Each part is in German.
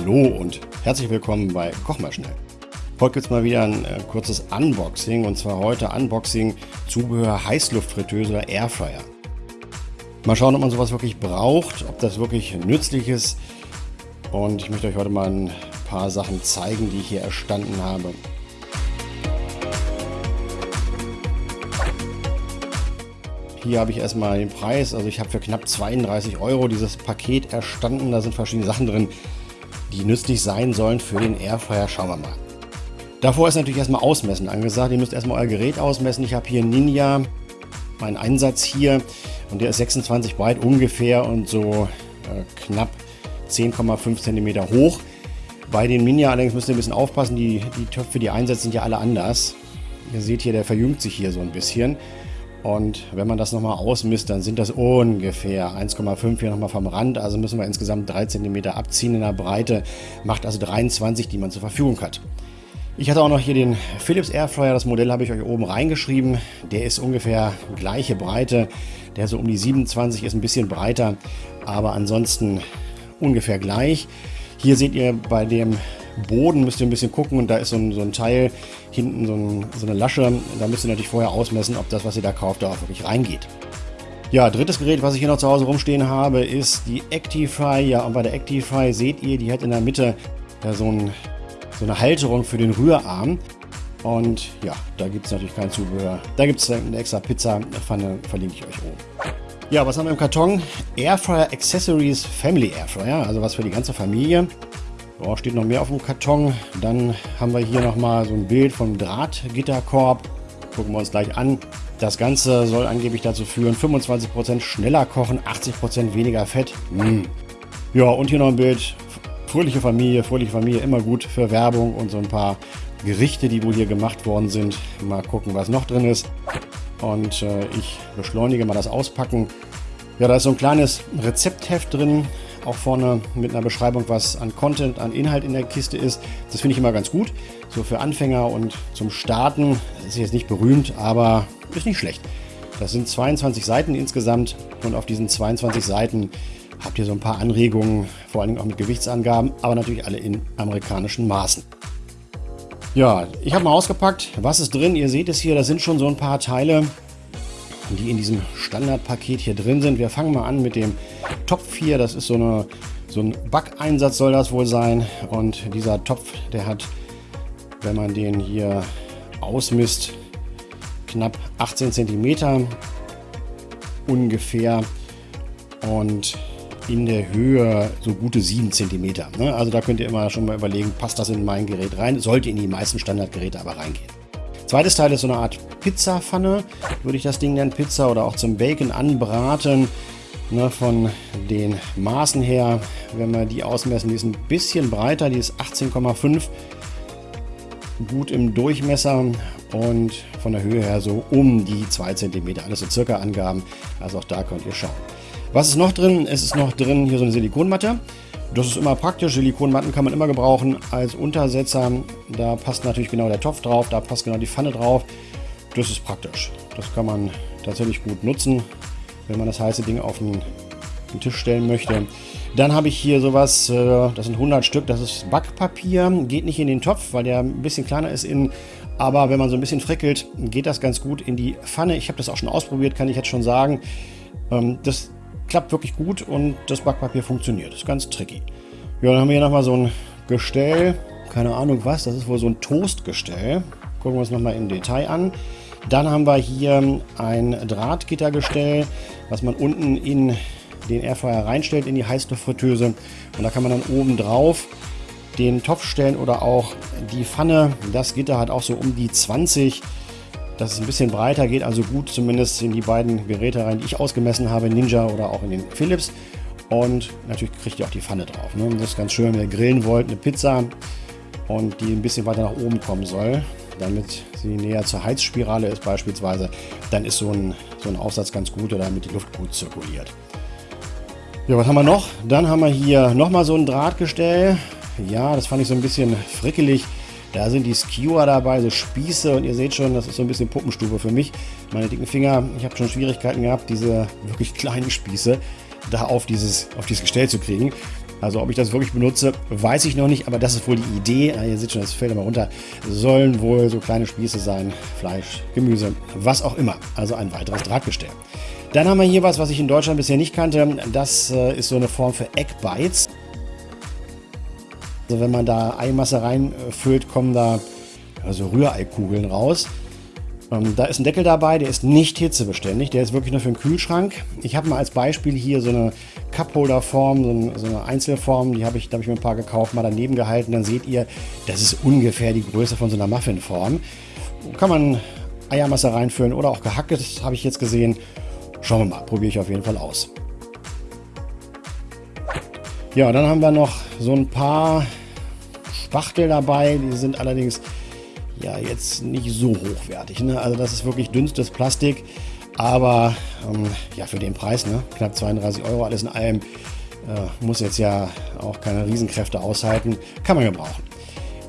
Hallo und herzlich willkommen bei Koch mal schnell. Heute gibt es mal wieder ein äh, kurzes Unboxing und zwar heute Unboxing Zubehör Heißluftfritteuse oder Airfryer. Mal schauen, ob man sowas wirklich braucht, ob das wirklich nützlich ist und ich möchte euch heute mal ein paar Sachen zeigen, die ich hier erstanden habe. Hier habe ich erstmal den Preis. Also ich habe für knapp 32 Euro dieses Paket erstanden. Da sind verschiedene Sachen drin, die nützlich sein sollen für den Airfryer. Schauen wir mal. Davor ist natürlich erstmal Ausmessen angesagt. Ihr müsst erstmal euer Gerät ausmessen. Ich habe hier Ninja, meinen Einsatz hier. Und der ist 26 breit ungefähr und so äh, knapp 10,5 cm hoch. Bei dem Ninja allerdings müsst ihr ein bisschen aufpassen. Die, die Töpfe, die einsetzt, sind ja alle anders. Ihr seht hier, der verjüngt sich hier so ein bisschen. Und wenn man das nochmal ausmisst, dann sind das ungefähr 1,5 hier nochmal vom Rand. Also müssen wir insgesamt 3 cm abziehen in der Breite. Macht also 23, die man zur Verfügung hat. Ich hatte auch noch hier den Philips Airfryer. Das Modell habe ich euch oben reingeschrieben. Der ist ungefähr gleiche Breite. Der so um die 27 ist ein bisschen breiter, aber ansonsten ungefähr gleich. Hier seht ihr bei dem Boden müsst ihr ein bisschen gucken und da ist so ein, so ein Teil hinten, so, ein, so, eine Lasche. Da müsst ihr natürlich vorher ausmessen, ob das, was ihr da kauft, da auch wirklich reingeht. Ja, drittes Gerät, was ich hier noch zu Hause rumstehen habe, ist die Actify. Ja, und bei der Actify seht ihr, die hat in der Mitte ja, so, ein, so eine Halterung für den Rührarm. Und ja, da gibt es natürlich kein Zubehör. Da gibt es eine extra Pizza-Pfanne, verlinke ich euch oben. Ja, was haben wir im Karton? Airfryer Accessories Family Airfryer, also was für die ganze Familie. Oh, steht noch mehr auf dem Karton. Dann haben wir hier nochmal so ein Bild vom Drahtgitterkorb. Gucken wir uns gleich an. Das Ganze soll angeblich dazu führen, 25% schneller kochen, 80% weniger Fett. Mm. Ja, und hier noch ein Bild. Fröhliche Familie, fröhliche Familie, immer gut für Werbung und so ein paar Gerichte, die wohl hier gemacht worden sind. Mal gucken, was noch drin ist. Und äh, ich beschleunige mal das Auspacken. Ja, da ist so ein kleines Rezeptheft drin auch vorne mit einer Beschreibung, was an Content, an Inhalt in der Kiste ist. Das finde ich immer ganz gut. So für Anfänger und zum Starten ist jetzt nicht berühmt, aber ist nicht schlecht. Das sind 22 Seiten insgesamt und auf diesen 22 Seiten habt ihr so ein paar Anregungen, vor allen Dingen auch mit Gewichtsangaben, aber natürlich alle in amerikanischen Maßen. Ja, ich habe mal ausgepackt, was ist drin. Ihr seht es hier, da sind schon so ein paar Teile, die in diesem Standardpaket hier drin sind. Wir fangen mal an mit dem Topf hier. Das ist so, eine, so ein Backeinsatz soll das wohl sein. Und dieser Topf, der hat, wenn man den hier ausmisst, knapp 18 cm ungefähr. Und in der Höhe so gute 7 cm. Ne? Also da könnt ihr immer schon mal überlegen, passt das in mein Gerät rein? Sollte in die meisten Standardgeräte aber reingehen. Zweites Teil ist so eine Art Pizzapfanne, würde ich das Ding nennen, Pizza oder auch zum Bacon anbraten. Ne, von den Maßen her, wenn wir die ausmessen, die ist ein bisschen breiter, die ist 18,5 gut im Durchmesser und von der Höhe her so um die 2 cm. Alles so circa Angaben, also auch da könnt ihr schauen. Was ist noch drin? Es ist noch drin hier so eine Silikonmatte. Das ist immer praktisch. Silikonmatten kann man immer gebrauchen als Untersetzer. Da passt natürlich genau der Topf drauf, da passt genau die Pfanne drauf. Das ist praktisch. Das kann man tatsächlich gut nutzen, wenn man das heiße Ding auf den, den Tisch stellen möchte. Dann habe ich hier sowas, äh, das sind 100 Stück, das ist Backpapier. Geht nicht in den Topf, weil der ein bisschen kleiner ist innen. Aber wenn man so ein bisschen frickelt, geht das ganz gut in die Pfanne. Ich habe das auch schon ausprobiert, kann ich jetzt schon sagen. Ähm, das klappt wirklich gut und das Backpapier funktioniert. Ist ganz tricky. Ja, dann haben wir hier nochmal so ein Gestell. Keine Ahnung was, das ist wohl so ein Toastgestell. Gucken wir uns nochmal im Detail an. Dann haben wir hier ein Drahtgittergestell, was man unten in den Airfryer reinstellt, in die Heißluftfritteuse. Und da kann man dann oben drauf den Topf stellen oder auch die Pfanne. Das Gitter hat auch so um die 20 dass es ein bisschen breiter geht, also gut zumindest in die beiden Geräte rein, die ich ausgemessen habe, Ninja oder auch in den Philips. Und natürlich kriegt ihr auch die Pfanne drauf. Ne? Das ist ganz schön, wenn ihr grillen wollt, eine Pizza und die ein bisschen weiter nach oben kommen soll, damit sie näher zur Heizspirale ist beispielsweise, dann ist so ein, so ein Aufsatz ganz gut oder damit die Luft gut zirkuliert. Ja, was haben wir noch? Dann haben wir hier nochmal so ein Drahtgestell. Ja, das fand ich so ein bisschen frickelig. Da sind die Skewer dabei, so Spieße und ihr seht schon, das ist so ein bisschen Puppenstube für mich. Meine dicken Finger, ich habe schon Schwierigkeiten gehabt, diese wirklich kleinen Spieße da auf dieses, auf dieses Gestell zu kriegen. Also ob ich das wirklich benutze, weiß ich noch nicht, aber das ist wohl die Idee. Ihr seht schon, das fällt immer runter. Sollen wohl so kleine Spieße sein, Fleisch, Gemüse, was auch immer. Also ein weiteres Drahtgestell. Dann haben wir hier was, was ich in Deutschland bisher nicht kannte. Das äh, ist so eine Form für Egg Bites. Also wenn man da Eimasse reinfüllt, kommen da also Rühreikugeln raus. Ähm, da ist ein Deckel dabei, der ist nicht hitzebeständig, der ist wirklich nur für den Kühlschrank. Ich habe mal als Beispiel hier so eine Cupholder-Form, so, so eine Einzelform, die habe ich, da ich mir ein paar gekauft, mal daneben gehalten. Dann seht ihr, das ist ungefähr die Größe von so einer Muffinform. Kann man Eiermasse reinfüllen oder auch gehacktes, habe ich jetzt gesehen. Schauen wir mal, probiere ich auf jeden Fall aus. Ja, dann haben wir noch so ein paar Spachtel dabei. Die sind allerdings ja jetzt nicht so hochwertig. Ne? Also das ist wirklich dünnstes Plastik, aber ähm, ja für den Preis, ne? knapp 32 Euro, alles in allem, äh, muss jetzt ja auch keine Riesenkräfte aushalten, kann man gebrauchen.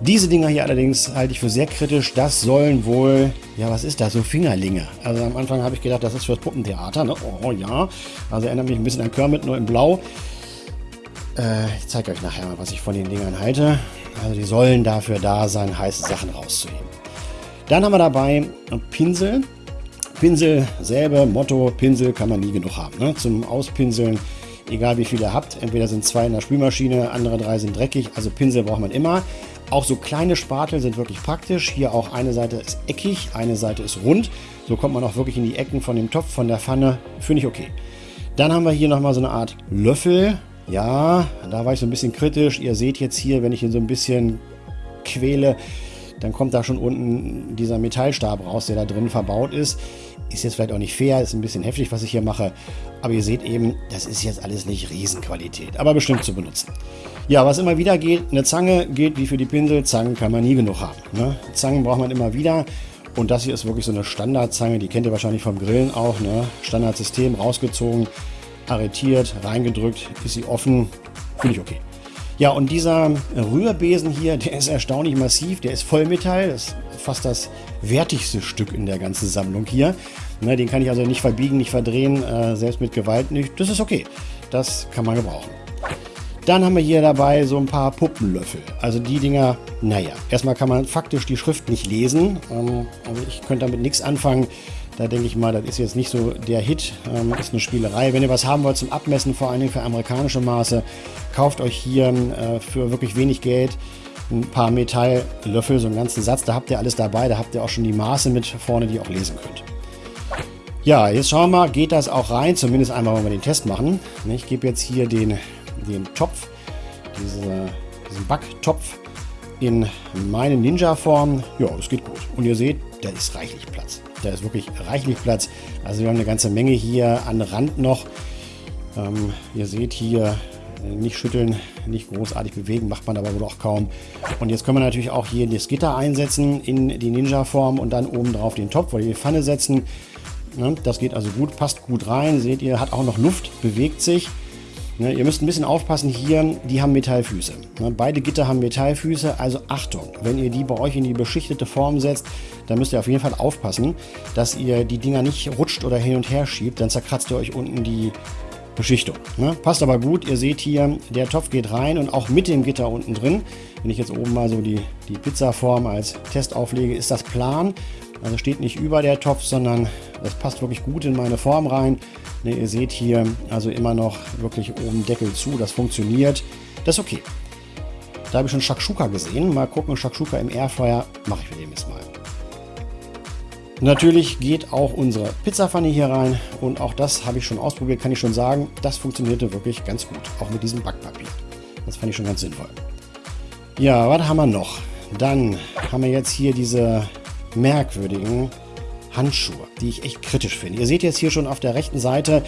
Diese Dinger hier allerdings halte ich für sehr kritisch. Das sollen wohl, ja was ist das, so Fingerlinge. Also am Anfang habe ich gedacht, das ist fürs Puppentheater. Ne? Oh ja, also erinnert mich ein bisschen an Kermit, nur in Blau. Äh, ich zeige euch nachher mal, was ich von den Dingern halte. Also die sollen dafür da sein, heiße Sachen rauszuheben. Dann haben wir dabei Pinsel. Pinsel, selbe Motto, Pinsel kann man nie genug haben. Ne? Zum Auspinseln, egal wie viele ihr habt. Entweder sind zwei in der Spülmaschine, andere drei sind dreckig. Also Pinsel braucht man immer. Auch so kleine Spatel sind wirklich praktisch. Hier auch eine Seite ist eckig, eine Seite ist rund. So kommt man auch wirklich in die Ecken von dem Topf, von der Pfanne. Finde ich okay. Dann haben wir hier nochmal so eine Art Löffel. Ja, da war ich so ein bisschen kritisch. Ihr seht jetzt hier, wenn ich ihn so ein bisschen quäle, dann kommt da schon unten dieser Metallstab raus, der da drin verbaut ist. Ist jetzt vielleicht auch nicht fair, ist ein bisschen heftig, was ich hier mache. Aber ihr seht eben, das ist jetzt alles nicht Riesenqualität, aber bestimmt zu benutzen. Ja, was immer wieder geht, eine Zange geht wie für die Pinsel. Zangen kann man nie genug haben. Ne? Zangen braucht man immer wieder. Und das hier ist wirklich so eine Standardzange, die kennt ihr wahrscheinlich vom Grillen auch. Ne? Standardsystem, rausgezogen, arretiert, reingedrückt, ist sie offen, finde ich okay. Ja, und dieser Rührbesen hier, der ist erstaunlich massiv, der ist Vollmetall, das ist fast das wertigste Stück in der ganzen Sammlung hier. Ne, den kann ich also nicht verbiegen, nicht verdrehen, äh, selbst mit Gewalt nicht. Das ist okay, das kann man gebrauchen. Dann haben wir hier dabei so ein paar Puppenlöffel. Also die Dinger, naja, erstmal kann man faktisch die Schrift nicht lesen. Ähm, also ich könnte damit nichts anfangen. Da denke ich mal, das ist jetzt nicht so der Hit, ähm, ist eine Spielerei. Wenn ihr was haben wollt zum Abmessen, vor allen Dingen für amerikanische Maße, kauft euch hier äh, für wirklich wenig Geld ein paar Metalllöffel, so einen ganzen Satz. Da habt ihr alles dabei, da habt ihr auch schon die Maße mit vorne, die ihr auch lesen könnt. Ja, jetzt schauen wir mal, geht das auch rein? Zumindest einmal, wenn wir den Test machen. Ich gebe jetzt hier den, den Topf, diese, diesen Backtopf in meine Ninja-Form. Ja, das geht gut. Und ihr seht, da ist reichlich Platz. Da ist wirklich reichlich Platz. Also wir haben eine ganze Menge hier an Rand noch. Ähm, ihr seht hier, äh, nicht schütteln, nicht großartig bewegen, macht man aber wohl auch kaum. Und jetzt können wir natürlich auch hier das Gitter einsetzen in die Ninja-Form und dann oben drauf den Topf oder die Pfanne setzen. Ne, das geht also gut, passt gut rein. Seht ihr, hat auch noch Luft, bewegt sich. Ne, ihr müsst ein bisschen aufpassen hier, die haben Metallfüße. Ne, beide Gitter haben Metallfüße, also Achtung, wenn ihr die bei euch in die beschichtete Form setzt, dann müsst ihr auf jeden Fall aufpassen, dass ihr die Dinger nicht rutscht oder hin und her schiebt, dann zerkratzt ihr euch unten die Beschichtung. Ne? Passt aber gut, ihr seht hier, der Topf geht rein und auch mit dem Gitter unten drin. Wenn ich jetzt oben mal so die, die Pizzaform als Test auflege, ist das plan. Also steht nicht über der Topf, sondern das passt wirklich gut in meine Form rein. Ne, ihr seht hier also immer noch wirklich oben Deckel zu, das funktioniert. Das ist okay. Da habe ich schon Shakshuka gesehen. Mal gucken, Shakshuka im Airfryer mache ich mit dem jetzt mal. Natürlich geht auch unsere Pizzapfanne hier rein und auch das habe ich schon ausprobiert, kann ich schon sagen, das funktionierte wirklich ganz gut, auch mit diesem Backpapier. Das fand ich schon ganz sinnvoll. Ja, was haben wir noch? Dann haben wir jetzt hier diese merkwürdigen Handschuhe, die ich echt kritisch finde. Ihr seht jetzt hier schon auf der rechten Seite,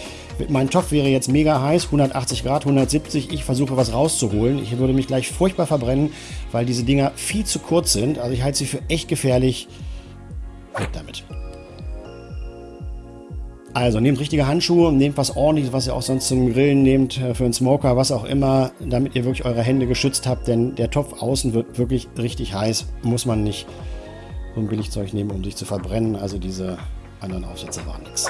mein Topf wäre jetzt mega heiß, 180 Grad, 170. Ich versuche was rauszuholen. Ich würde mich gleich furchtbar verbrennen, weil diese Dinger viel zu kurz sind. Also ich halte sie für echt gefährlich. Weg damit. Also nehmt richtige Handschuhe, nehmt was ordentliches, was ihr auch sonst zum Grillen nehmt, äh, für einen Smoker, was auch immer, damit ihr wirklich eure Hände geschützt habt, denn der Topf außen wird wirklich richtig heiß. Muss man nicht ein Billigzeug nehmen, um sich zu verbrennen. Also diese anderen Aufsätze waren nichts.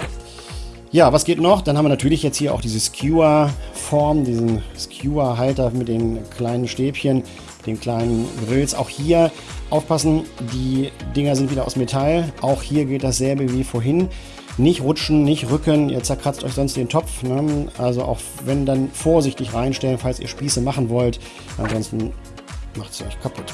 Ja, was geht noch? Dann haben wir natürlich jetzt hier auch diese Skewer-Form, diesen Skewer-Halter mit den kleinen Stäbchen, den kleinen Grills. Auch hier aufpassen, die Dinger sind wieder aus Metall. Auch hier geht dasselbe wie vorhin. Nicht rutschen, nicht rücken, ihr zerkratzt euch sonst den Topf. Ne? Also auch wenn dann vorsichtig reinstellen, falls ihr Spieße machen wollt. Ansonsten macht es euch kaputt.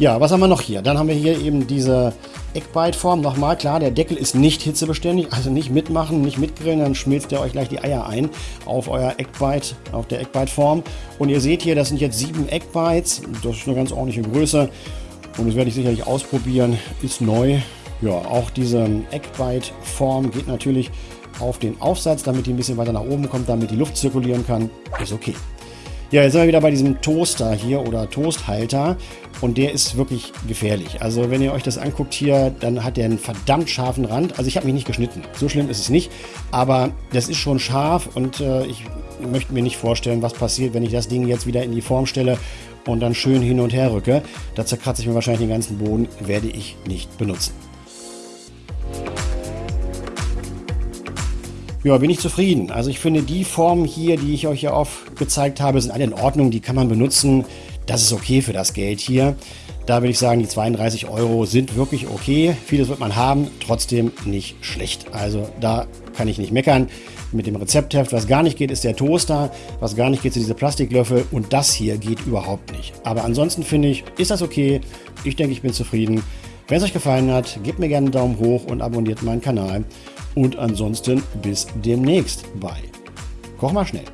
Ja, was haben wir noch hier? Dann haben wir hier eben diese Eckbite-Form. Nochmal, klar, der Deckel ist nicht hitzebeständig, also nicht mitmachen, nicht mitgrillen, dann schmilzt der euch gleich die Eier ein auf euer Eckbite, auf der Eckbite-Form. Und ihr seht hier, das sind jetzt sieben Eckbites. Das ist eine ganz ordentliche Größe. Und das werde ich sicherlich ausprobieren. Ist neu. Ja, auch diese Eckbite-Form geht natürlich auf den Aufsatz, damit die ein bisschen weiter nach oben kommt, damit die Luft zirkulieren kann. Ist okay. Ja, jetzt sind wir wieder bei diesem Toaster hier oder Toasthalter und der ist wirklich gefährlich. Also wenn ihr euch das anguckt hier, dann hat der einen verdammt scharfen Rand. Also ich habe mich nicht geschnitten, so schlimm ist es nicht, aber das ist schon scharf und äh, ich möchte mir nicht vorstellen, was passiert, wenn ich das Ding jetzt wieder in die Form stelle und dann schön hin und her rücke. Da zerkratze ich mir wahrscheinlich den ganzen Boden, werde ich nicht benutzen. Ja, bin ich zufrieden. Also ich finde die Formen hier, die ich euch ja aufgezeigt habe, sind alle in Ordnung. Die kann man benutzen. Das ist okay für das Geld hier. Da würde ich sagen, die 32 Euro sind wirklich okay. Vieles wird man haben, trotzdem nicht schlecht. Also da kann ich nicht meckern. Mit dem Rezeptheft, was gar nicht geht, ist der Toaster. Was gar nicht geht, sind diese Plastiklöffel. Und das hier geht überhaupt nicht. Aber ansonsten finde ich, ist das okay. Ich denke, ich bin zufrieden. Wenn es euch gefallen hat, gebt mir gerne einen Daumen hoch und abonniert meinen Kanal. Und ansonsten bis demnächst bei Koch mal schnell.